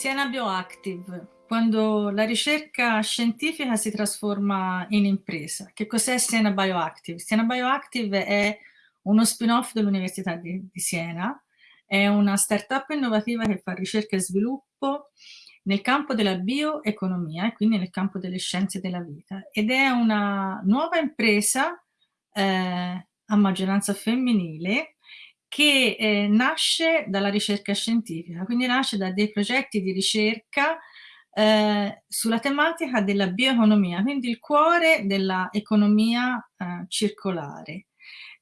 Siena Bioactive, quando la ricerca scientifica si trasforma in impresa. Che cos'è Siena Bioactive? Siena Bioactive è uno spin-off dell'Università di, di, Siena, è una startup innovativa che fa ricerca e sviluppo nel campo della bioeconomia e quindi nel campo delle scienze della vita ed è una nuova impresa eh, a maggioranza femminile che eh, nasce dalla ricerca scientifica, quindi nasce da dei progetti di ricerca eh, sulla tematica della bioeconomia, quindi il cuore dell'economia eh, circolare.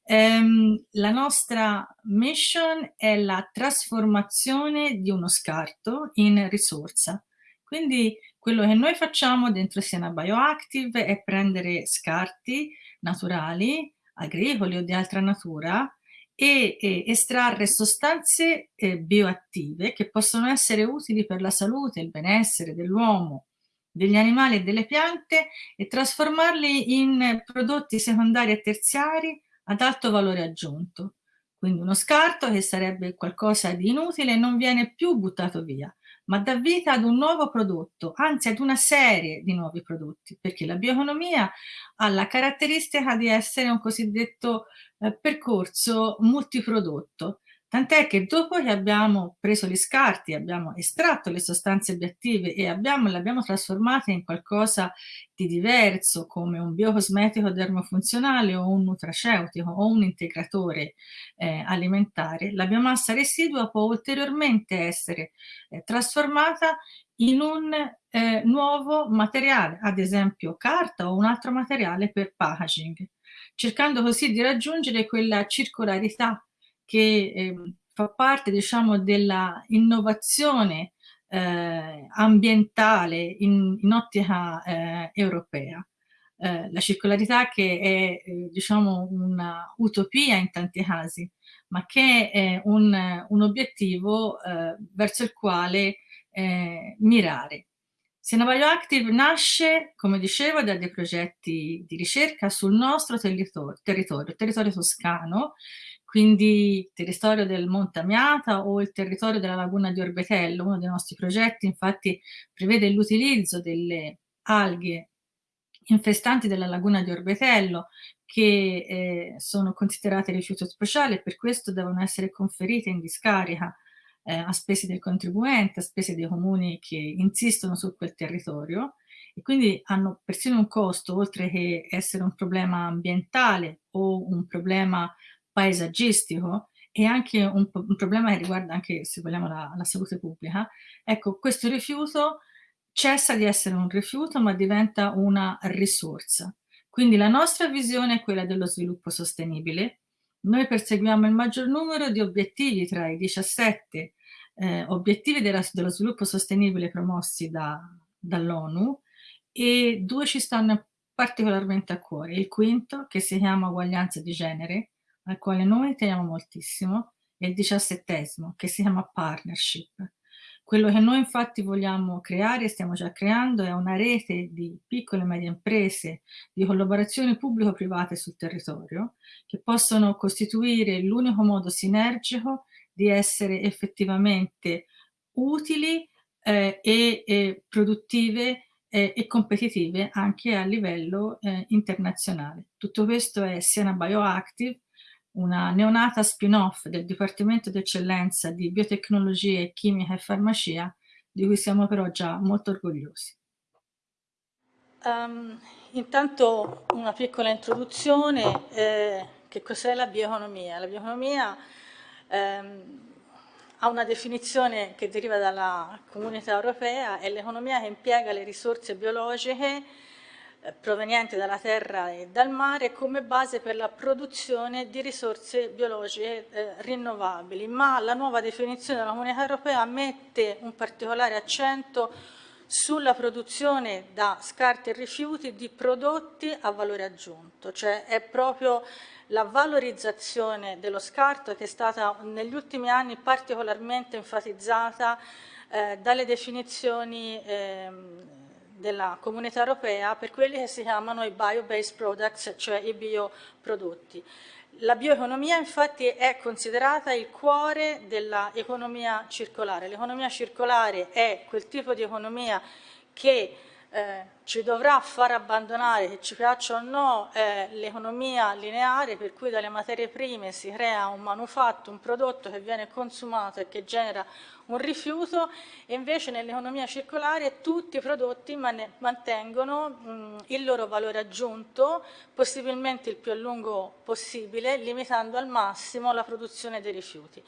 Ehm, la nostra mission è la trasformazione di uno scarto in risorsa. Quindi quello che noi facciamo dentro Siena Bioactive è prendere scarti naturali, agricoli o di altra natura e, e estrarre sostanze eh, bioattive che possono essere utili per la salute e il benessere dell'uomo, degli animali e delle piante e trasformarli in prodotti secondari e terziari ad alto valore aggiunto. Quindi uno scarto che sarebbe qualcosa di inutile non viene più buttato via, ma dà vita ad un nuovo prodotto, anzi ad una serie di nuovi prodotti, perché la bioeconomia ha la caratteristica di essere un cosiddetto eh, percorso multiprodotto, tant'è che dopo che abbiamo preso gli scarti, abbiamo estratto le sostanze bioattive e abbiamo, le abbiamo trasformate in qualcosa di diverso, come un biocosmetico dermofunzionale o un nutraceutico o un integratore eh, alimentare, la biomassa residua può ulteriormente essere eh, trasformata in un eh, nuovo materiale, ad esempio carta o un altro materiale per packaging cercando così di raggiungere quella circolarità che eh, fa parte diciamo della innovazione eh, ambientale in, in ottica eh, europea. Eh, la circolarità che è eh, diciamo una utopia in tanti casi, ma che è un, un obiettivo eh, verso il quale mirare. Siena Bioactive nasce, come dicevo, da dei progetti di ricerca sul nostro territorio, territorio, territorio toscano, quindi il territorio del Monte Amiata o il territorio della laguna di Orbetello. Uno dei nostri progetti infatti prevede l'utilizzo delle alghe infestanti della laguna di Orbetello che eh, sono considerate rifiuto speciale e per questo devono essere conferite in discarica eh, a spese del contribuente, a spese dei comuni che insistono su quel territorio e quindi hanno persino un costo, oltre che essere un problema ambientale o un problema paesaggistico e anche un, un problema che riguarda anche, se vogliamo, la, la salute pubblica, ecco, questo rifiuto cessa di essere un rifiuto ma diventa una risorsa. Quindi la nostra visione è quella dello sviluppo sostenibile. Noi perseguiamo il maggior numero di obiettivi tra i 17 eh, obiettivi della, dello sviluppo sostenibile promossi da, dall'ONU e due ci stanno particolarmente a cuore. Il quinto, che si chiama uguaglianza di genere, al quale noi teniamo moltissimo, e il diciassettesimo, che si chiama partnership. Quello che noi infatti vogliamo creare stiamo già creando è una rete di piccole e medie imprese, di collaborazioni pubblico-private sul territorio, che possono costituire l'unico modo sinergico di essere effettivamente utili eh, e, e, produttive eh, e competitive anche a livello eh, internazionale. Tutto questo è Siena Bioactive, una neonata spin-off del Dipartimento d'Eccellenza di Biotecnologie, Chimica e Farmacia, di cui siamo però già molto orgogliosi. Um, intanto una piccola introduzione, eh, che cos'è la bioeconomia? La bioeconomia ehm, ha una definizione che deriva dalla comunità europea, è l'economia che impiega le risorse biologiche provenienti dalla terra e dal mare come base per la produzione di risorse biologiche eh, rinnovabili, ma la nuova definizione della comunità europea mette un particolare accento sulla produzione da scarti e rifiuti di prodotti a valore aggiunto, cioè è proprio la valorizzazione dello scarto che è stata negli ultimi anni particolarmente enfatizzata eh, dalle definizioni eh, della comunità europea per quelli che si chiamano i bio-based products, cioè i bioprodotti. La bioeconomia infatti è considerata il cuore dell'economia circolare. L'economia circolare è quel tipo di economia che eh, ci dovrà far abbandonare, che ci piaccia o no, eh, l'economia lineare per cui dalle materie prime si crea un manufatto, un prodotto che viene consumato e che genera un rifiuto e invece nell'economia circolare tutti i prodotti man mantengono mh, il loro valore aggiunto, possibilmente il più a lungo possibile, limitando al massimo la produzione dei rifiuti.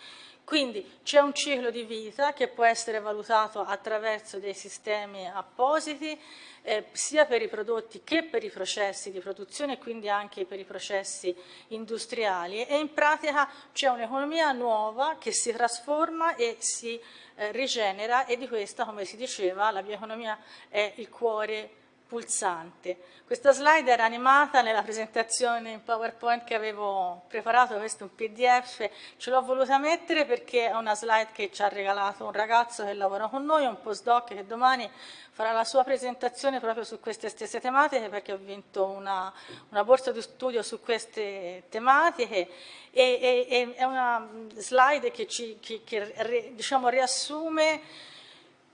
Quindi c'è un ciclo di vita che può essere valutato attraverso dei sistemi appositi, eh, sia per i prodotti che per i processi di produzione quindi anche per i processi industriali. E in pratica c'è un'economia nuova che si trasforma e si eh, rigenera e di questa, come si diceva, la bioeconomia è il cuore pulsante. Questa slide era animata nella presentazione in PowerPoint che avevo preparato, questo è un PDF, ce l'ho voluta mettere perché è una slide che ci ha regalato un ragazzo che lavora con noi, un postdoc che domani farà la sua presentazione proprio su queste stesse tematiche perché ho vinto una, una borsa di studio su queste tematiche e, e, e è una slide che, ci, che, che diciamo, riassume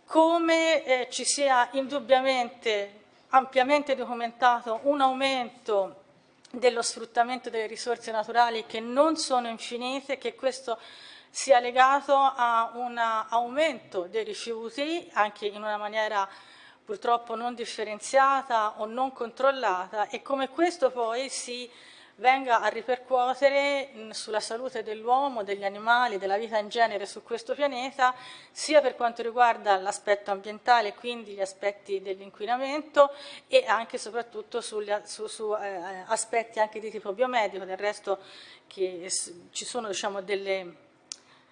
come eh, ci sia indubbiamente ampiamente documentato un aumento dello sfruttamento delle risorse naturali che non sono infinite, che questo sia legato a un aumento dei rifiuti, anche in una maniera purtroppo non differenziata o non controllata, e come questo poi si venga a ripercuotere sulla salute dell'uomo, degli animali, della vita in genere su questo pianeta, sia per quanto riguarda l'aspetto ambientale, quindi gli aspetti dell'inquinamento e anche e soprattutto sugli, su, su eh, aspetti anche di tipo biomedico, del resto che ci sono diciamo, delle,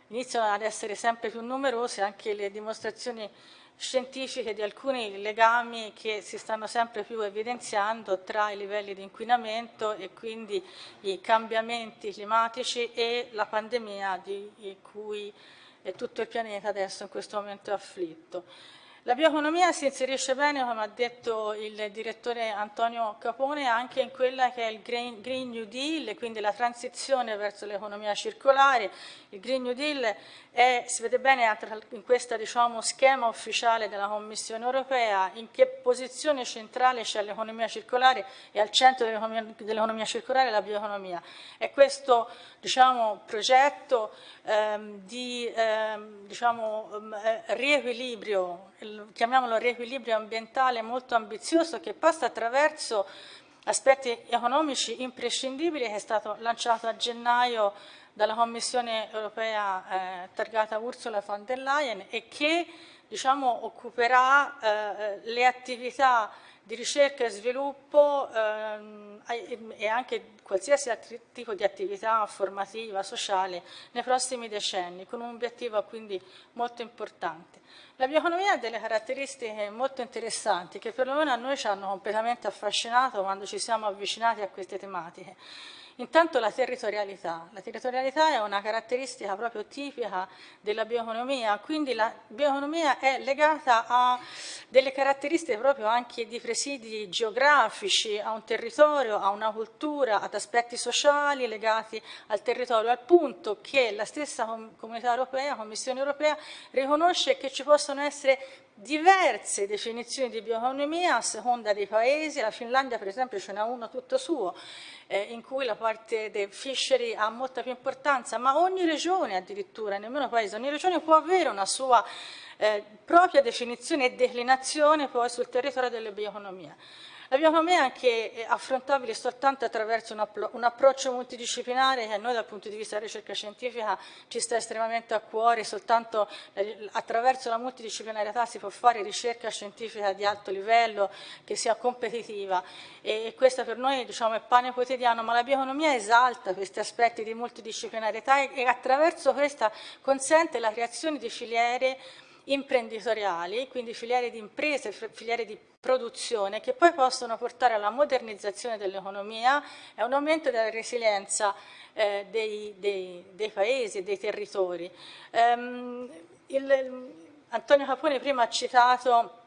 iniziano ad essere sempre più numerose anche le dimostrazioni scientifiche di alcuni legami che si stanno sempre più evidenziando tra i livelli di inquinamento e quindi i cambiamenti climatici e la pandemia di cui tutto il pianeta adesso in questo momento è afflitto. La bioeconomia si inserisce bene, come ha detto il direttore Antonio Capone, anche in quella che è il Green, New Deal, quindi la transizione verso l'economia circolare. Il Green New Deal è, si vede bene in questo diciamo, schema ufficiale della Commissione europea in che posizione centrale c'è l'economia circolare e al centro dell'economia circolare la bioeconomia. È questo diciamo, progetto ehm, di ehm, diciamo, ehm, riequilibrio, chiamiamolo riequilibrio ambientale molto ambizioso che passa attraverso aspetti economici imprescindibili che è stato lanciato a gennaio dalla Commissione europea eh, targata Ursula von der Leyen e che diciamo, occuperà eh, le attività di ricerca e sviluppo ehm, e anche qualsiasi altro tipo di attività formativa, sociale nei prossimi decenni, con un obiettivo quindi molto importante. La bioeconomia ha delle caratteristiche molto interessanti che perlomeno a noi ci hanno completamente affascinato quando ci siamo avvicinati a queste tematiche. Intanto la territorialità. La territorialità è una caratteristica proprio tipica della bioeconomia, quindi la bioeconomia è legata a delle caratteristiche proprio anche di presidi geografici, a un territorio, a una cultura, ad aspetti sociali legati al territorio, al punto che la stessa Comunità Europea, Commissione Europea, riconosce che ci possono essere diverse definizioni di bioeconomia a seconda dei paesi, la Finlandia per esempio ce n'è uno tutto suo, eh, in cui la parte del fishery ha molta più importanza, ma ogni regione addirittura, nemmeno paese, ogni regione può avere una sua eh, propria definizione e declinazione poi sul territorio della bioeconomia. La bioeconomia è anche affrontabile soltanto attraverso un, un, approccio multidisciplinare che a noi dal punto di vista della ricerca scientifica ci sta estremamente a cuore, soltanto eh, attraverso la multidisciplinarietà si può fare ricerca scientifica di alto livello che sia competitiva. E, e questo per noi diciamo, è pane quotidiano, ma la bioeconomia esalta questi aspetti di multidisciplinarietà e, e attraverso questa consente la creazione di filiere imprenditoriali, quindi filiere di imprese, filiere di produzione, che poi possono portare alla modernizzazione dell'economia e a un aumento della resilienza eh, dei, dei, dei, paesi e dei territori. Um, il, Antonio Capone prima ha citato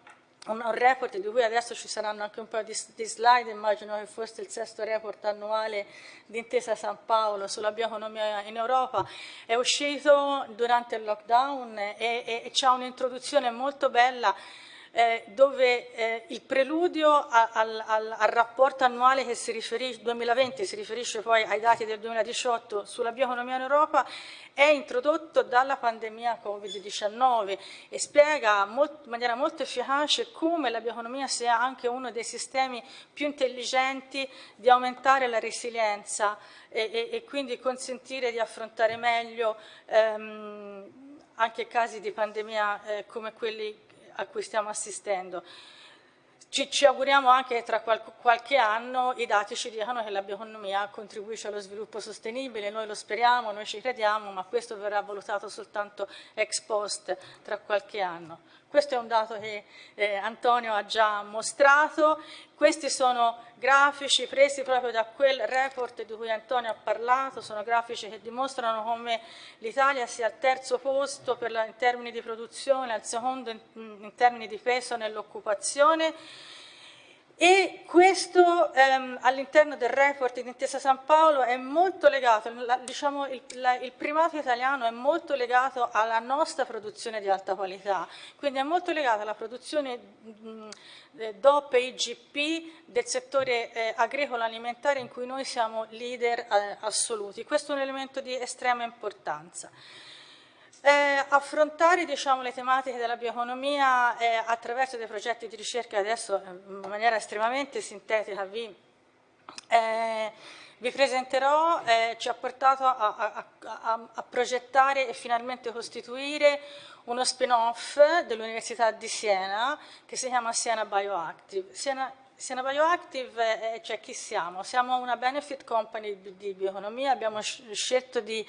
un, un, report di cui adesso ci saranno anche un po' di, di, slide, immagino che fosse il sesto report annuale di Intesa San Paolo sulla bioeconomia in Europa, è uscito durante il lockdown e, e, e c'è un'introduzione molto bella eh, dove eh, il preludio al, al, al, rapporto annuale che si riferisce, 2020 si riferisce poi ai dati del 2018 sulla bioeconomia in Europa è introdotto dalla pandemia Covid-19 e spiega molt, in maniera molto efficace come la bioeconomia sia anche uno dei sistemi più intelligenti di aumentare la resilienza e, e, e quindi consentire di affrontare meglio ehm, anche casi di pandemia eh, come quelli a cui stiamo assistendo. Ci, ci auguriamo anche che tra qual, qualche anno i dati ci dicano che la bioeconomia contribuisce allo sviluppo sostenibile, noi lo speriamo, noi ci crediamo, ma questo verrà valutato soltanto ex post tra qualche anno. Questo è un dato che eh, Antonio ha già mostrato. Questi sono grafici presi proprio da quel report di cui Antonio ha parlato, sono grafici che dimostrano come l'Italia sia al terzo posto la, in termini di produzione, al secondo in, in termini di peso nell'occupazione e questo ehm, all'interno del report di Intesa San Paolo è molto legato, la, diciamo, il, la, il, primato italiano è molto legato alla nostra produzione di alta qualità, quindi è molto legato alla produzione mh, DOP e IGP del settore eh, agricolo alimentare in cui noi siamo leader eh, assoluti. Questo è un elemento di estrema importanza. Eh, affrontare diciamo, le tematiche della bioeconomia eh, attraverso dei progetti di ricerca, adesso eh, in maniera estremamente sintetica vi, eh, vi presenterò, eh, ci ha portato a, a, a, a, progettare e finalmente costituire uno spin-off dell'Università di Siena che si chiama Siena Bioactive. Siena, Siena Bioactive, eh, cioè chi siamo? Siamo una benefit company di, di bioeconomia, abbiamo scelto di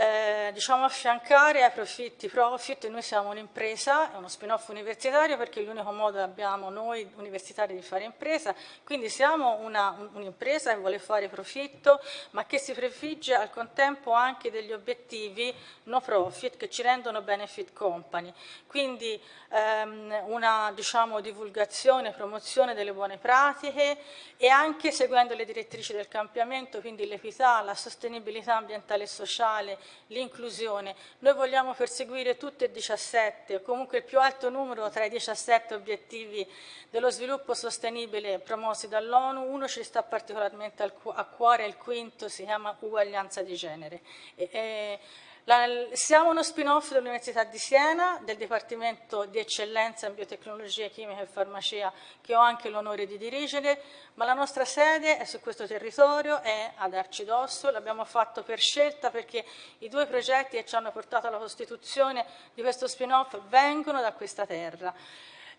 eh, diciamo affiancare ai profitti profit, noi siamo un'impresa, è uno spin-off universitario perché è l'unico modo che abbiamo noi universitari di fare impresa, quindi siamo un'impresa un che vuole fare profitto ma che si prefigge al contempo anche degli obiettivi no profit che ci rendono benefit company, quindi ehm, una diciamo, divulgazione, promozione delle buone pratiche e anche seguendo le direttrici del cambiamento, quindi l'equità, la sostenibilità ambientale e sociale, l'inclusione. Noi vogliamo perseguire tutte e 17, o comunque il più alto numero tra i 17 obiettivi dello sviluppo sostenibile promossi dall'ONU, uno ci sta particolarmente a cuore, il quinto si chiama uguaglianza di genere. E, e, la, siamo uno spin-off dell'Università di Siena, del Dipartimento di Eccellenza in Biotecnologia Chimica e Farmacia, che ho anche l'onore di dirigere, ma la nostra sede è su questo territorio, è ad Arcidosso, l'abbiamo fatto per scelta perché i due progetti che ci hanno portato alla costituzione di questo spin-off vengono da questa terra.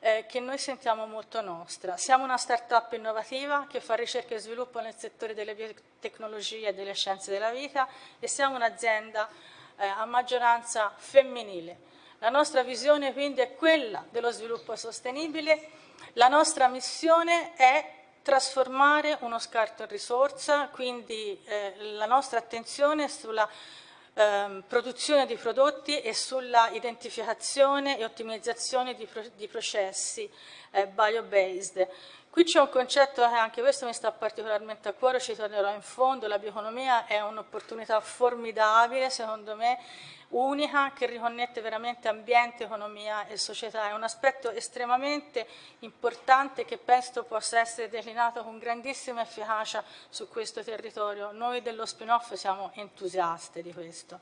Eh, che noi sentiamo molto nostra. Siamo una start-up innovativa che fa ricerca e sviluppo nel settore delle biotecnologie e delle scienze della vita e siamo un'azienda eh, a maggioranza femminile. La nostra visione quindi è quella dello sviluppo sostenibile, la nostra missione è trasformare uno scarto in risorsa, quindi eh, la nostra attenzione è sulla eh, produzione di prodotti e sulla identificazione e ottimizzazione di, pro di processi eh, bio-based. Qui c'è un concetto che anche questo mi sta particolarmente a cuore, ci tornerò in fondo, la bioeconomia è un'opportunità formidabile, secondo me, unica, che riconnette veramente ambiente, economia e società. È un aspetto estremamente importante che penso possa essere declinato con grandissima efficacia su questo territorio. Noi dello spin-off siamo entusiasti di questo.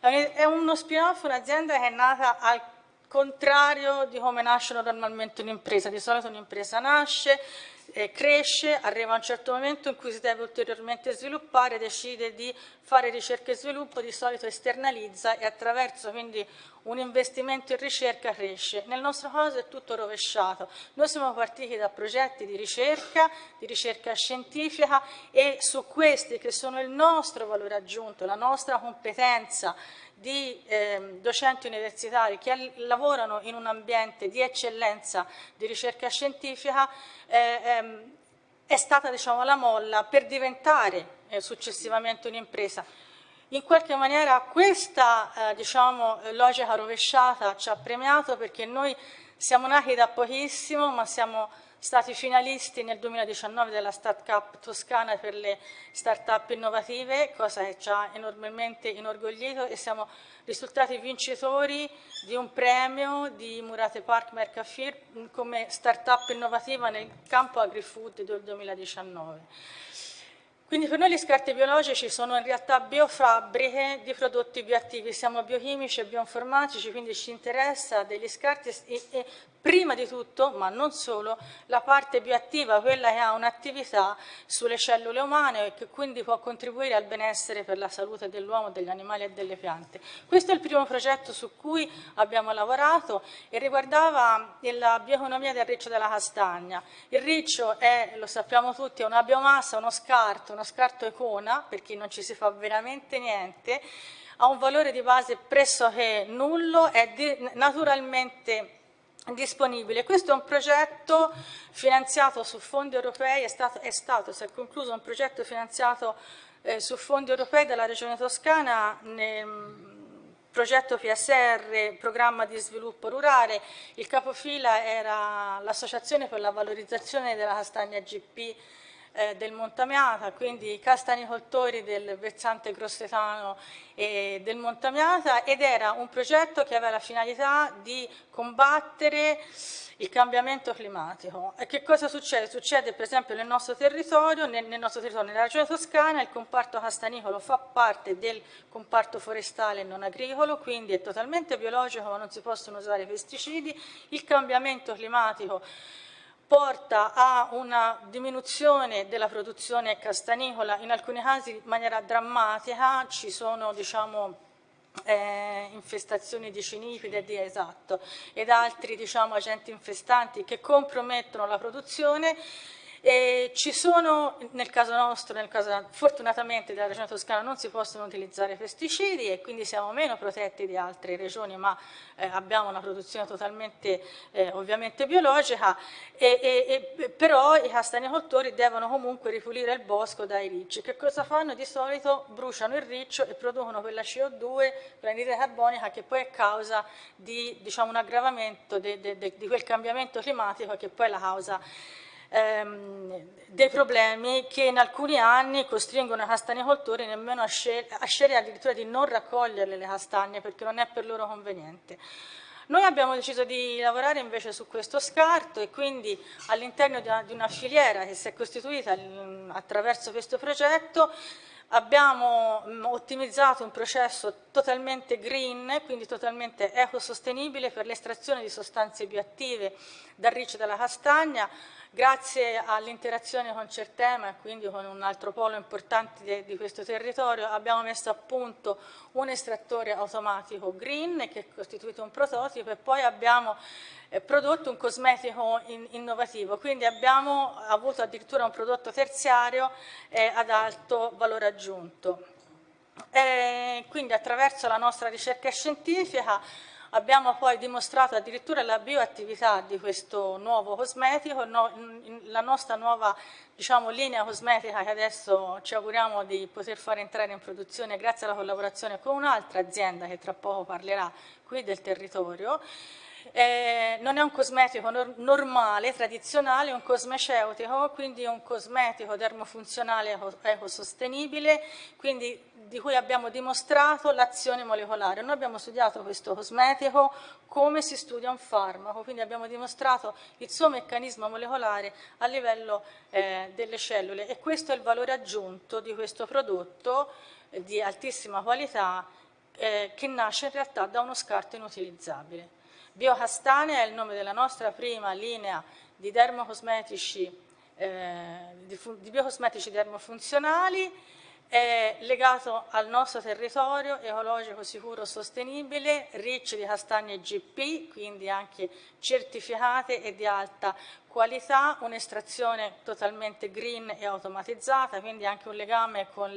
È uno spin-off, un'azienda che è nata al contrario di come nasce normalmente un'impresa. Di solito un'impresa nasce, eh, cresce, arriva a un certo momento in cui si deve ulteriormente sviluppare, decide di fare ricerca e sviluppo, di solito esternalizza e attraverso quindi un investimento in ricerca cresce. Nel nostro caso è tutto rovesciato. Noi siamo partiti da progetti di ricerca, di ricerca scientifica e su questi che sono il nostro valore aggiunto, la nostra competenza di eh, docenti universitari che lavorano in un ambiente di eccellenza di ricerca scientifica eh, ehm, è stata diciamo, la molla per diventare eh, successivamente un'impresa. In qualche maniera questa eh, diciamo, logica rovesciata ci ha premiato perché noi Siamo nati da pochissimo, ma siamo stati finalisti nel 2019 della Start Cup Toscana per le start-up innovative, cosa che ci ha enormemente inorgoglito e siamo risultati vincitori di un premio di Murate Park Mercafir come start-up innovativa nel campo agri-food del 2019. Quindi per noi gli scarti biologici sono in realtà biofabbriche di prodotti bioattivi, siamo biochimici e bioinformatici, quindi ci interessa degli scarti e, e prima di tutto, ma non solo, la parte bioattiva, quella che ha un'attività sulle cellule umane e che quindi può contribuire al benessere per la salute dell'uomo, degli animali e delle piante. Questo è il primo progetto su cui abbiamo lavorato e riguardava la bioeconomia del riccio della castagna. Il riccio è, lo sappiamo tutti, una biomassa, uno scarto, uno scarto icona, perché non ci si fa veramente niente, ha un valore di base pressoché nullo, è naturalmente disponibile. Questo è un progetto finanziato su fondi europei, è stato, è stato si è concluso un progetto finanziato eh, su fondi europei dalla Regione Toscana nel progetto PSR, programma di sviluppo rurale, il capofila era l'Associazione per la valorizzazione della castagna GP eh, del Montamiata, quindi castanicoltori del versante grossetano e del Montamiata ed era un progetto che aveva la finalità di combattere il cambiamento climatico. E che cosa succede? Succede per esempio nel nostro territorio, nel, nel nostro territorio, nella regione toscana, il comparto castanicolo fa parte del comparto forestale non agricolo, quindi è totalmente biologico ma non si possono usare pesticidi, il cambiamento climatico porta a una diminuzione della produzione castanicola, in alcuni casi in maniera drammatica, ci sono diciamo, eh, infestazioni di cinipide di esatto, ed altri diciamo, agenti infestanti che compromettono la produzione e ci sono, nel caso nostro, nel caso fortunatamente della regione toscana non si possono utilizzare pesticidi e quindi siamo meno protetti di altre regioni, ma eh, abbiamo una produzione totalmente eh, ovviamente biologica, e, e, però i castanicoltori devono comunque ripulire il bosco dai ricci. Che cosa fanno? Di solito bruciano il riccio e producono quella CO2, quella carbonica che poi è causa di diciamo, un aggravamento de, de, de, di quel cambiamento climatico che poi è la causa ehm, dei problemi che in alcuni anni costringono i castanicoltori nemmeno a, scel a scegliere addirittura di non raccogliere le castagne perché non è per loro conveniente. Noi abbiamo deciso di lavorare invece su questo scarto e quindi all'interno di, di, una filiera che si è costituita attraverso questo progetto abbiamo ottimizzato un processo totalmente green, quindi totalmente ecosostenibile per l'estrazione di sostanze bioattive dal riccio della castagna, Grazie all'interazione con Certema e quindi con un altro polo importante di, di, questo territorio abbiamo messo a punto un estrattore automatico green che è costituito un prototipo e poi abbiamo eh, prodotto un cosmetico in, innovativo, quindi abbiamo avuto addirittura un prodotto terziario eh, ad alto valore aggiunto. E quindi attraverso la nostra ricerca scientifica Abbiamo poi dimostrato addirittura la bioattività di questo nuovo cosmetico, no, la nostra nuova diciamo, linea cosmetica che adesso ci auguriamo di poter far entrare in produzione grazie alla collaborazione con un'altra azienda che tra poco parlerà qui del territorio, eh, non è un cosmetico nor normale, tradizionale, è un cosmeceutico, quindi un cosmetico dermofunzionale ecosostenibile, quindi di cui abbiamo dimostrato l'azione molecolare. Noi abbiamo studiato questo cosmetico come si studia un farmaco, quindi abbiamo dimostrato il suo meccanismo molecolare a livello eh, delle cellule e questo è il valore aggiunto di questo prodotto eh, di altissima qualità eh, che nasce in realtà da uno scarto inutilizzabile. Biocastane è il nome della nostra prima linea di dermocosmetici, eh, di, biocosmetici dermofunzionali è legato al nostro territorio ecologico sicuro sostenibile, ricci di castagne GP, quindi anche certificate e di alta qualità, un'estrazione totalmente green e automatizzata, quindi anche un legame con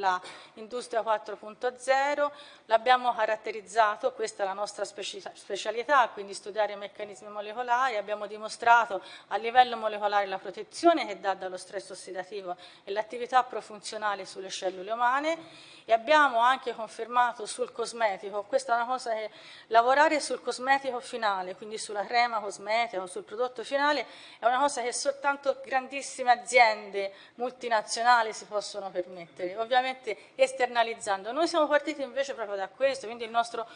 l'industria 4.0. L'abbiamo caratterizzato, questa è la nostra specialità, quindi studiare i meccanismi molecolari, abbiamo dimostrato a livello molecolare la protezione che dà dallo stress ossidativo e l'attività profunzionale sulle cellule umane. E abbiamo anche confermato sul cosmetico, questa è una cosa che lavorare sul cosmetico finale, quindi sulla crema cosmetica o sul prodotto finale, è una cosa che soltanto grandissime aziende multinazionali si possono permettere, ovviamente esternalizzando. Noi siamo partiti invece proprio da questo, quindi il nostro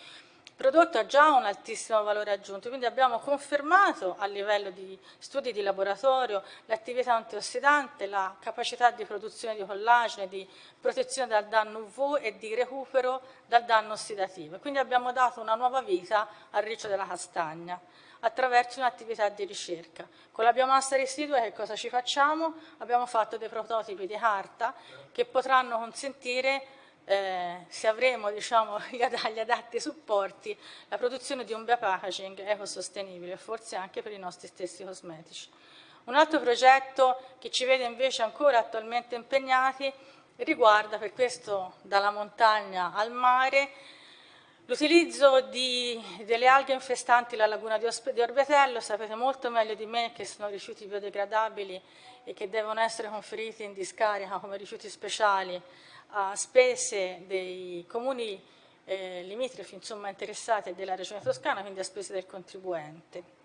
prodotto ha già un altissimo valore aggiunto, quindi abbiamo confermato a livello di studi di laboratorio l'attività antiossidante, la capacità di produzione di collagene, di protezione dal danno UV e di recupero dal danno ossidativo. Quindi abbiamo dato una nuova vita al riccio della castagna attraverso un'attività di ricerca. Con la biomassa residua che cosa ci facciamo? Abbiamo fatto dei prototipi di carta che potranno consentire eh, se avremo diciamo, gli, adatti supporti, la produzione di un biopackaging ecosostenibile, forse anche per i nostri stessi cosmetici. Un altro progetto che ci vede invece ancora attualmente impegnati riguarda per questo dalla montagna al mare l'utilizzo delle alghe infestanti la laguna di, di Orbetello, sapete molto meglio di me che sono rifiuti biodegradabili e che devono essere conferiti in discarica come rifiuti speciali a spese dei comuni eh, limitrofi insomma, interessati della regione toscana, quindi a spese del contribuente.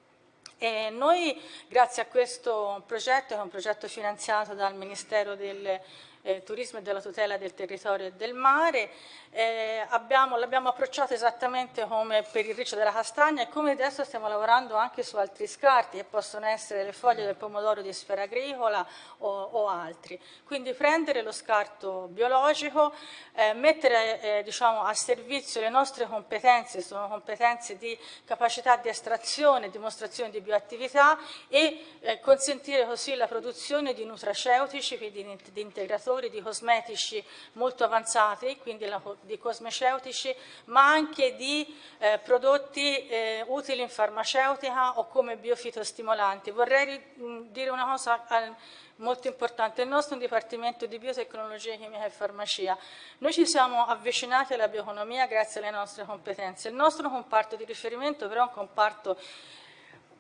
E noi, grazie a questo progetto, che è un progetto finanziato dal Ministero del eh, turismo e della tutela del territorio e del mare. Eh, l'abbiamo approcciato esattamente come per il riccio della castagna e come adesso stiamo lavorando anche su altri scarti che possono essere le foglie del pomodoro di sfera agricola o, o altri. Quindi prendere lo scarto biologico, eh, mettere eh, diciamo, a servizio le nostre competenze, sono competenze di capacità di estrazione, dimostrazione di bioattività e eh, consentire così la produzione di nutraceutici, quindi di integratori settori di cosmetici molto avanzati, quindi di cosmeceutici, ma anche di eh, prodotti eh, utili in farmaceutica o come biofitostimolanti. Vorrei mh, dire una cosa eh, molto importante, il nostro è un dipartimento di biotecnologia, chimica e farmacia. Noi ci siamo avvicinati alla bioeconomia grazie alle nostre competenze. Il nostro comparto di riferimento però è un comparto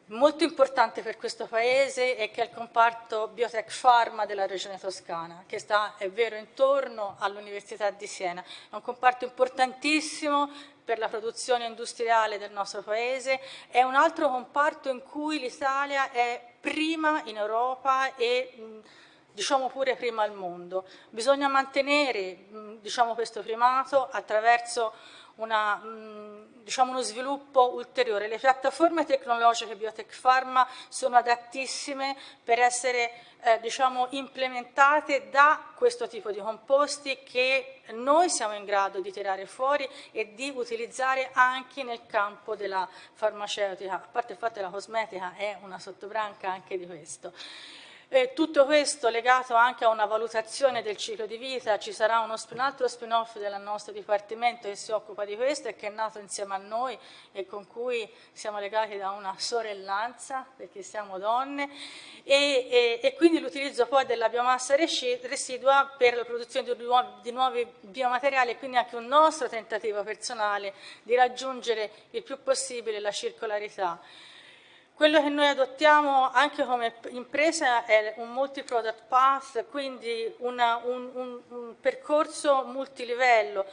molto importante per questo Paese è che è il comparto Biotech Pharma della regione toscana, che sta, è vero, intorno all'Università di Siena. È un comparto importantissimo per la produzione industriale del nostro Paese, è un altro comparto in cui l'Italia è prima in Europa e diciamo pure prima al mondo. Bisogna mantenere diciamo, questo primato attraverso una, mh, diciamo uno sviluppo ulteriore. Le piattaforme tecnologiche Biotech Pharma sono adattissime per essere eh, diciamo, implementate da questo tipo di composti che noi siamo in grado di tirare fuori e di utilizzare anche nel campo della farmaceutica, a parte il fatto che la cosmetica è una sottobranca anche di questo. E tutto questo legato anche a una valutazione del ciclo di vita, ci sarà uno, un altro spin-off del nostro Dipartimento che si occupa di questo e che è nato insieme a noi e con cui siamo legati da una sorellanza, perché siamo donne, e, e, e quindi l'utilizzo poi della biomassa residua per la produzione di nuovi, di nuovi biomateriali e quindi anche un nostro tentativo personale di raggiungere il più possibile la circolarità. Quello che noi adottiamo anche come impresa è un multi-product path, quindi una, un, un, un percorso multilivello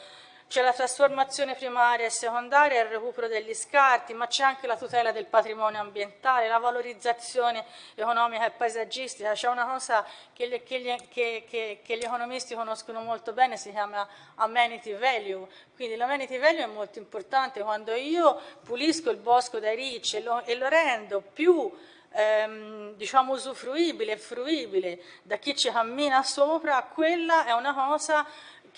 c'è la trasformazione primaria e secondaria, il recupero degli scarti, ma c'è anche la tutela del patrimonio ambientale, la valorizzazione economica e paesaggistica. C'è una cosa che, le, che, gli, che, che, gli, economisti conoscono molto bene, si chiama amenity value. Quindi l'amenity value è molto importante. Quando io pulisco il bosco dai ricci e lo, e lo rendo più ehm, diciamo usufruibile e fruibile da chi ci cammina sopra, quella è una cosa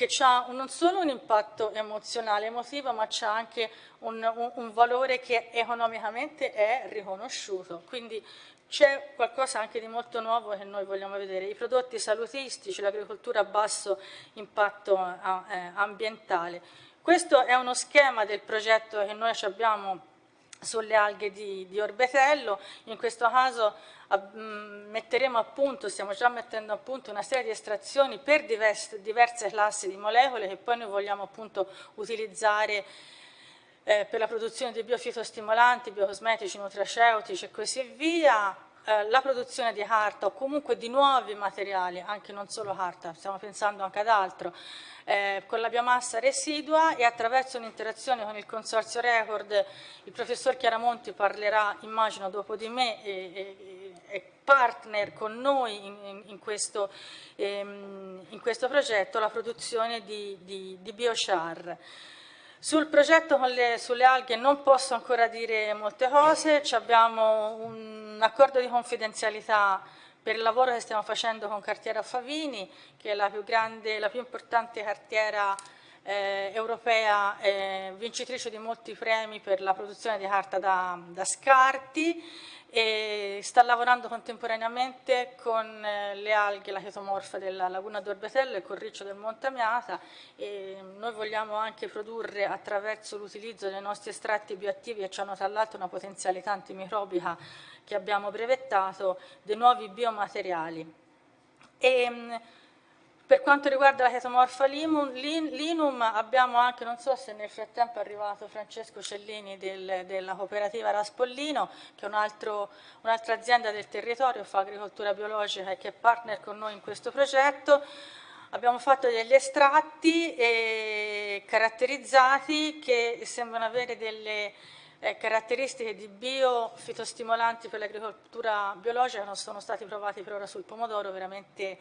che ha non solo un impatto emozionale, emotivo, ma c'è anche un, un, un, valore che economicamente è riconosciuto. Quindi c'è qualcosa anche di molto nuovo che noi vogliamo vedere. I prodotti salutistici, l'agricoltura a basso impatto eh, ambientale. Questo è uno schema del progetto che noi abbiamo sulle alghe di, di orbetello, in questo caso mm, metteremo a punto, stiamo già mettendo a punto una serie di estrazioni per diverse, diverse classi di molecole che poi noi vogliamo appunto utilizzare eh, per la produzione di biofitostimolanti, biocosmetici, nutraceutici e così via, eh, la produzione di carta o comunque di nuovi materiali, anche non solo carta, stiamo pensando anche ad altro, eh, con la biomassa residua e attraverso un'interazione con il Consorzio Record il professor Chiaramonti parlerà, immagino, dopo di me e, e, e partner con noi in, in, questo, ehm, in, questo, progetto la produzione di, di, di biochar. Sul progetto le, sulle alghe non posso ancora dire molte cose, abbiamo un accordo di confidenzialità per il lavoro che stiamo facendo con Cartiera Favini, che è la più grande, la più importante cartiera eh, europea eh, vincitrice di molti premi per la produzione di carta da, da scarti e sta lavorando contemporaneamente con eh, le alghe, la chetomorfa della laguna d'Orbetello e col riccio del Montamiata e noi vogliamo anche produrre attraverso l'utilizzo dei nostri estratti bioattivi che hanno tra l'altro una potenzialità antimicrobica che abbiamo brevettato, dei nuovi biomateriali. E, per quanto riguarda la chetomorfa linum abbiamo anche, non so se nel frattempo è arrivato Francesco Cellini del, della cooperativa Raspollino, che è un'altra un azienda del territorio, fa agricoltura biologica e che è partner con noi in questo progetto. Abbiamo fatto degli estratti eh, caratterizzati che sembrano avere delle eh, caratteristiche di biofitostimolanti per l'agricoltura biologica, non sono stati provati per ora sul pomodoro, veramente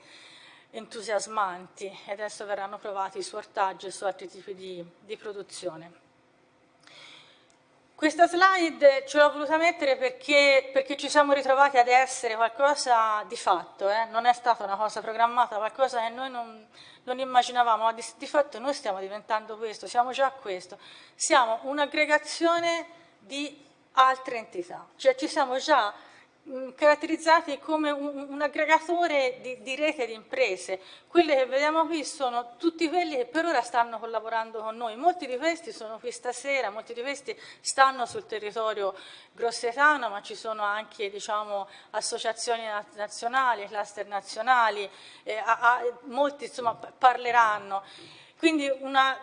entusiasmanti e adesso verranno provati su ortaggi e su altri tipi di, di produzione. Questa slide ce l'ho voluta mettere perché, perché, ci siamo ritrovati ad essere qualcosa di fatto, eh? non è stata una cosa programmata, qualcosa che noi non, non immaginavamo, ma di, di, fatto noi stiamo diventando questo, siamo già questo, siamo un'aggregazione di altre entità, cioè ci siamo già caratterizzati come un, un aggregatore di, di, rete di imprese. Quelle che vediamo qui sono tutti quelli che per ora stanno collaborando con noi. Molti di questi sono qui stasera, molti di questi stanno sul territorio grossetano, ma ci sono anche diciamo, associazioni nazionali, cluster nazionali, eh, a, a, molti insomma, parleranno. Quindi una,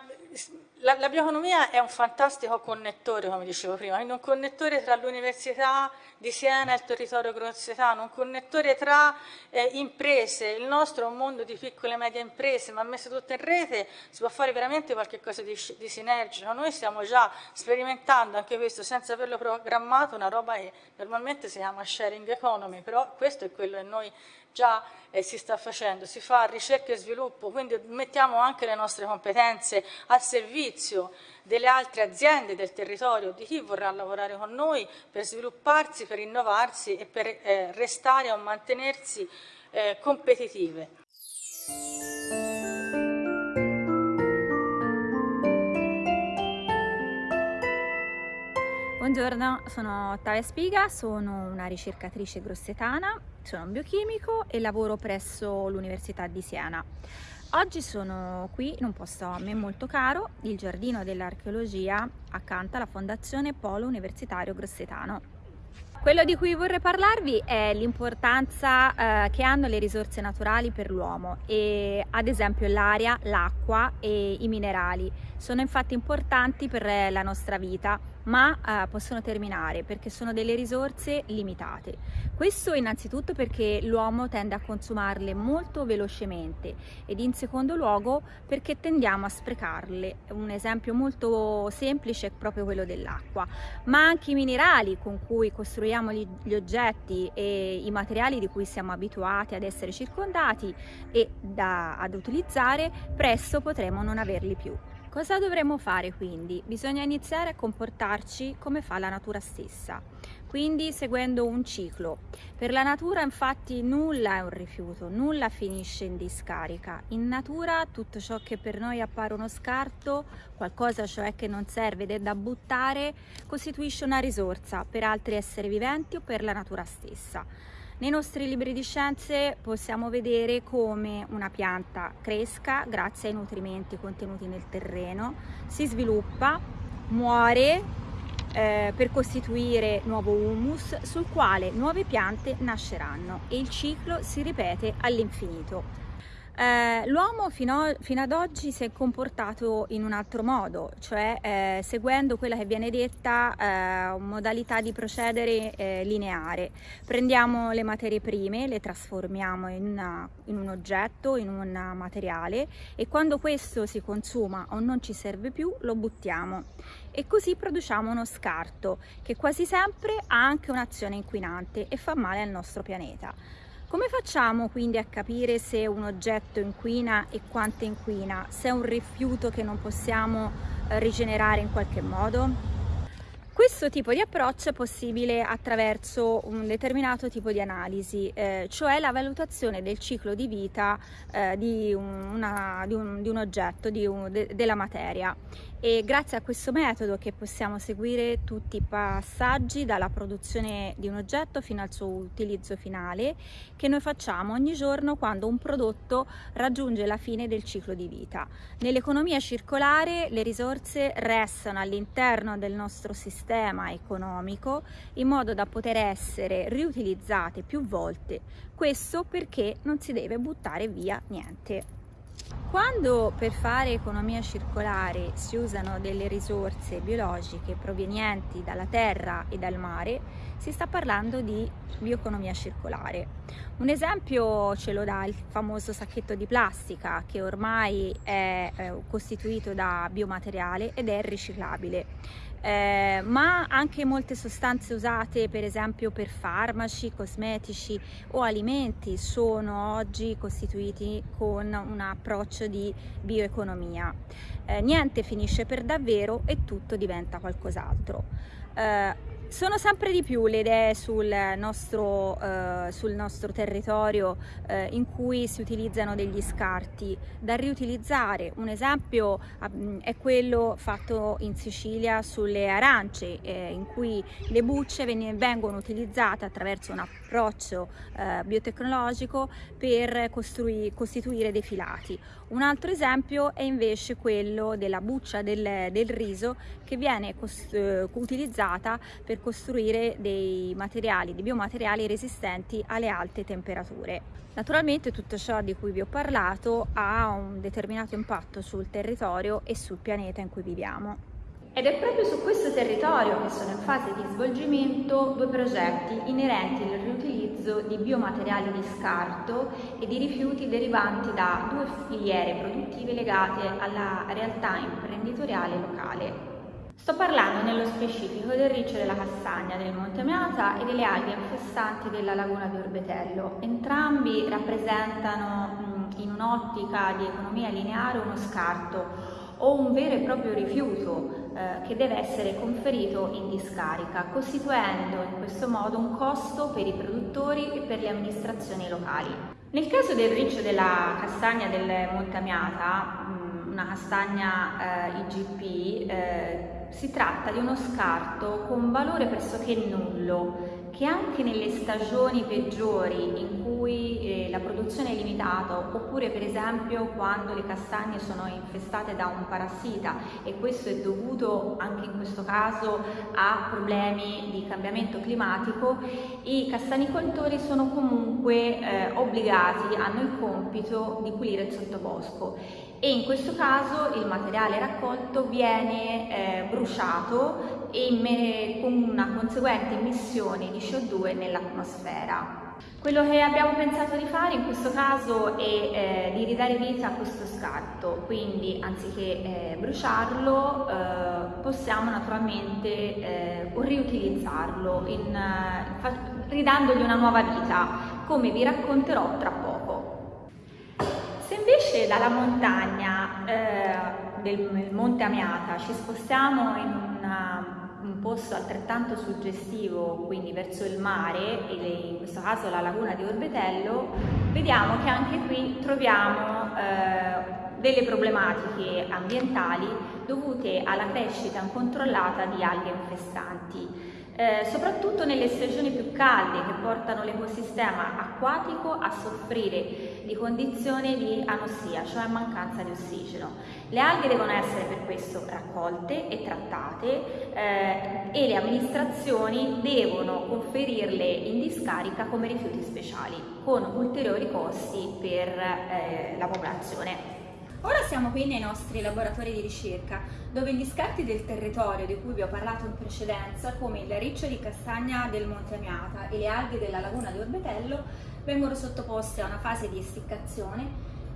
la, la, bioeconomia è un fantastico connettore, come dicevo prima, un connettore tra l'università di Siena e il territorio grossetano, un connettore tra eh, imprese, il nostro è un mondo di piccole e medie imprese, ma messo tutto in rete si può fare veramente qualcosa di, di sinergico. Noi stiamo già sperimentando anche questo senza averlo programmato, una roba che normalmente si chiama sharing economy, però questo è quello che noi già eh, si sta facendo, si fa ricerca e sviluppo, quindi mettiamo anche le nostre competenze al servizio delle altre aziende del territorio, di chi vorrà lavorare con noi per svilupparsi, per innovarsi e per eh, restare o mantenersi eh, competitive. Buongiorno, sono Ottavia Spiga, sono una ricercatrice grossetana, sono un biochimico e lavoro presso l'Università di Siena. Oggi sono qui in un posto a me molto caro, il Giardino dell'Archeologia, accanto alla Fondazione Polo Universitario Grossetano. Quello di cui vorrei parlarvi è l'importanza eh, che hanno le risorse naturali per l'uomo ad esempio l'aria, l'acqua e i minerali. Sono infatti importanti per la nostra vita ma eh, possono terminare perché sono delle risorse limitate. Questo innanzitutto perché l'uomo tende a consumarle molto velocemente ed in secondo luogo perché tendiamo a sprecarle. Un esempio molto semplice è proprio quello dell'acqua, ma anche i minerali con cui costruiamo gli, gli oggetti e i materiali di cui siamo abituati ad essere circondati e da, ad utilizzare, presto potremo non averli più. Cosa dovremmo fare quindi? Bisogna iniziare a comportarci come fa la natura stessa, quindi seguendo un ciclo. Per la natura infatti nulla è un rifiuto, nulla finisce in discarica. In natura tutto ciò che per noi appare uno scarto, qualcosa cioè che non serve ed è da buttare, costituisce una risorsa per altri esseri viventi o per la natura stessa. Nei nostri libri di scienze possiamo vedere come una pianta cresca grazie ai nutrimenti contenuti nel terreno, si sviluppa, muore eh, per costituire nuovo humus sul quale nuove piante nasceranno e il ciclo si ripete all'infinito. Eh, L'uomo fino, fino, ad oggi si è comportato in un altro modo, cioè eh, seguendo quella che viene detta eh, modalità di procedere eh, lineare. Prendiamo le materie prime, le trasformiamo in, una, in un oggetto, in un materiale e quando questo si consuma o non ci serve più lo buttiamo e così produciamo uno scarto che quasi sempre ha anche un'azione inquinante e fa male al nostro pianeta. Come facciamo quindi a capire se un oggetto inquina e quanto inquina, se è un rifiuto che non possiamo eh, rigenerare in qualche modo? Questo tipo di approccio è possibile attraverso un determinato tipo di analisi, eh, cioè la valutazione del ciclo di vita eh, di, una, di, un, di, un, oggetto, di un, de, della materia e grazie a questo metodo che possiamo seguire tutti i passaggi dalla produzione di un oggetto fino al suo utilizzo finale che noi facciamo ogni giorno quando un prodotto raggiunge la fine del ciclo di vita. Nell'economia circolare le risorse restano all'interno del nostro sistema economico in modo da poter essere riutilizzate più volte, questo perché non si deve buttare via niente. Quando per fare economia circolare si usano delle risorse biologiche provenienti dalla terra e dal mare, si sta parlando di bioeconomia circolare. Un esempio ce lo dà il famoso sacchetto di plastica che ormai è eh, costituito da biomateriale ed è riciclabile eh, ma anche molte sostanze usate per esempio per farmaci, cosmetici o alimenti sono oggi costituiti con un approccio di bioeconomia. Eh, niente finisce per davvero e tutto diventa qualcos'altro. Eh, sono sempre di più le idee sul nostro, eh, sul nostro territorio eh, in cui si utilizzano degli scarti da riutilizzare. Un esempio eh, è quello fatto in Sicilia sulle arance, eh, in cui le bucce vengono utilizzate attraverso un approccio eh, biotecnologico per costituire dei filati. Un altro esempio è invece quello della buccia del, del riso che viene eh, utilizzata per costruire dei materiali, dei biomateriali resistenti alle alte temperature. Naturalmente tutto ciò di cui vi ho parlato ha un determinato impatto sul territorio e sul pianeta in cui viviamo. Ed è proprio su questo territorio che sono in fase di svolgimento due progetti inerenti al riutilizzo di biomateriali di scarto e di rifiuti derivanti da due filiere produttive legate alla realtà imprenditoriale locale. Sto parlando nello specifico del riccio della castagna del Monte Meata e delle alghe infestanti della laguna di Orbetello. Entrambi rappresentano in un'ottica di economia lineare uno scarto o un vero e proprio rifiuto eh, che deve essere conferito in discarica, costituendo in questo modo un costo per i produttori e per le amministrazioni locali. Nel caso del riccio della castagna del Monte Amiata, una castagna eh, IGP, eh, si tratta di uno scarto con valore pressoché nullo che anche nelle stagioni peggiori in cui eh, la produzione è limitata oppure per esempio quando le castagne sono infestate da un parassita e questo è dovuto anche in questo caso a problemi di cambiamento climatico, i castanicoltori sono comunque eh, obbligati, hanno il compito di pulire il sottobosco. E in questo caso il materiale raccolto viene eh, bruciato e con una conseguente emissione di CO2 nell'atmosfera. Quello che abbiamo pensato di fare in questo caso è eh, di ridare vita a questo scarto, quindi anziché eh, bruciarlo eh, possiamo naturalmente eh, riutilizzarlo in, eh, ridandogli una nuova vita, come vi racconterò tra poco. Se invece dalla montagna eh, del Monte Amiata ci spostiamo in una un posto altrettanto suggestivo, quindi verso il mare, in questo caso la laguna di Orbetello, vediamo che anche qui troviamo eh, delle problematiche ambientali dovute alla crescita incontrollata di alghe infestanti. Eh, soprattutto nelle stagioni più calde che portano l'ecosistema acquatico a soffrire di condizioni di anossia, cioè mancanza di ossigeno. Le alghe devono essere per questo raccolte e trattate eh, e le amministrazioni devono conferirle in discarica come rifiuti speciali, con ulteriori costi per eh, la popolazione. Ora siamo qui nei nostri laboratori di ricerca, dove gli scarti del territorio di cui vi ho parlato in precedenza, come il riccio di castagna del Monte Amiata e le alghe della laguna di Orbetello, vengono sottoposte a una fase di essiccazione,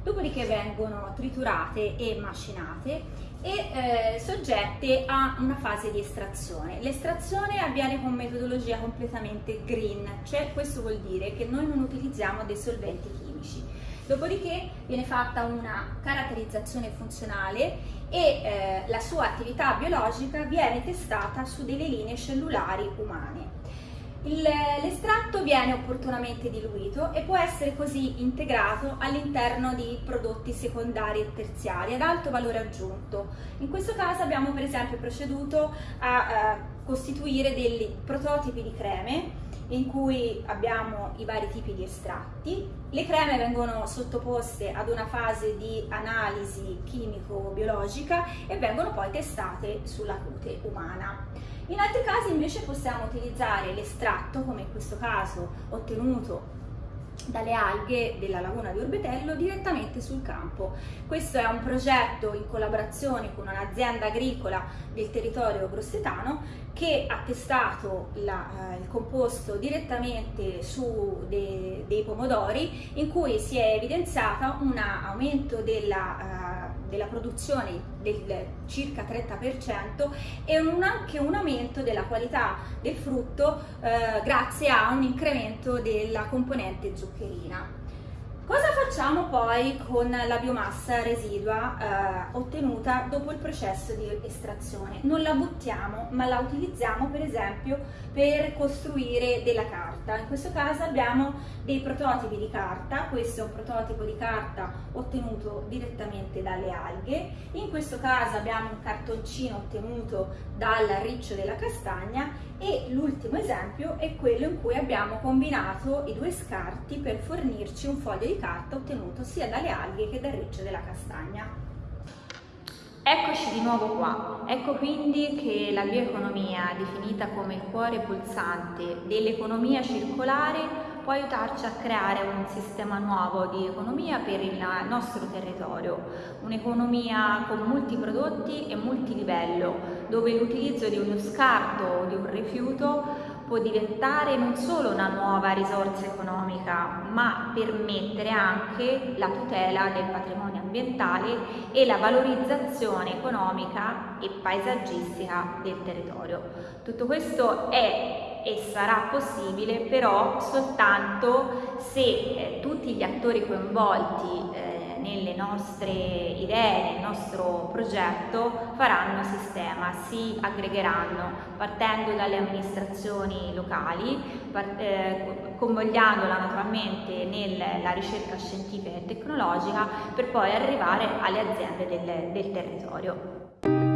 dopodiché vengono triturate e macinate e eh, soggette a una fase di estrazione. L'estrazione avviene con metodologia completamente green, cioè questo vuol dire che noi non utilizziamo dei solventi chimici. Dopodiché viene fatta una caratterizzazione funzionale e eh, la sua attività biologica viene testata su delle linee cellulari umane. L'estratto viene opportunamente diluito e può essere così integrato all'interno di prodotti secondari e terziari ad alto valore aggiunto. In questo caso abbiamo per esempio proceduto a eh, costituire dei prototipi di creme in cui abbiamo i vari tipi di estratti. Le creme vengono sottoposte ad una fase di analisi chimico-biologica e vengono poi testate sulla cute umana. In altri casi invece possiamo utilizzare l'estratto, come in questo caso ottenuto dalle alghe della laguna di Orbetello direttamente sul campo. Questo è un progetto in collaborazione con un'azienda agricola del territorio grossetano che ha testato la, eh, il composto direttamente su de, dei pomodori in cui si è evidenziato un aumento della, uh, della produzione del circa 30% e un, anche un aumento della qualità del frutto uh, grazie a un incremento della componente zuccherina. Cosa facciamo poi con la biomassa residua eh, ottenuta dopo il processo di estrazione? Non la buttiamo, ma la utilizziamo per esempio per costruire della carta. In questo caso abbiamo dei prototipi di carta, questo è un prototipo di carta ottenuto direttamente dalle alghe, in questo caso abbiamo un cartoncino ottenuto dal riccio della castagna e l'ultimo esempio è quello in cui abbiamo combinato i due scarti per fornirci un foglio di carta ottenuto sia dalle alghe che dal riccio della castagna. Eccoci di nuovo qua, ecco quindi che la bioeconomia, definita come il cuore pulsante dell'economia circolare, può aiutarci a creare un sistema nuovo di economia per il nostro territorio, un'economia con molti prodotti e multilivello, dove l'utilizzo di uno scarto o di un rifiuto può diventare non solo una nuova risorsa economica, ma permettere anche la tutela del patrimonio ambientale e la valorizzazione economica e paesaggistica del territorio. Tutto questo è e sarà possibile però soltanto se eh, tutti gli attori coinvolti eh, nelle nostre idee, nel nostro progetto faranno sistema, si aggregheranno partendo dalle amministrazioni locali, part eh, convogliandola naturalmente nella ricerca scientifica e tecnologica per poi arrivare alle aziende del, del territorio.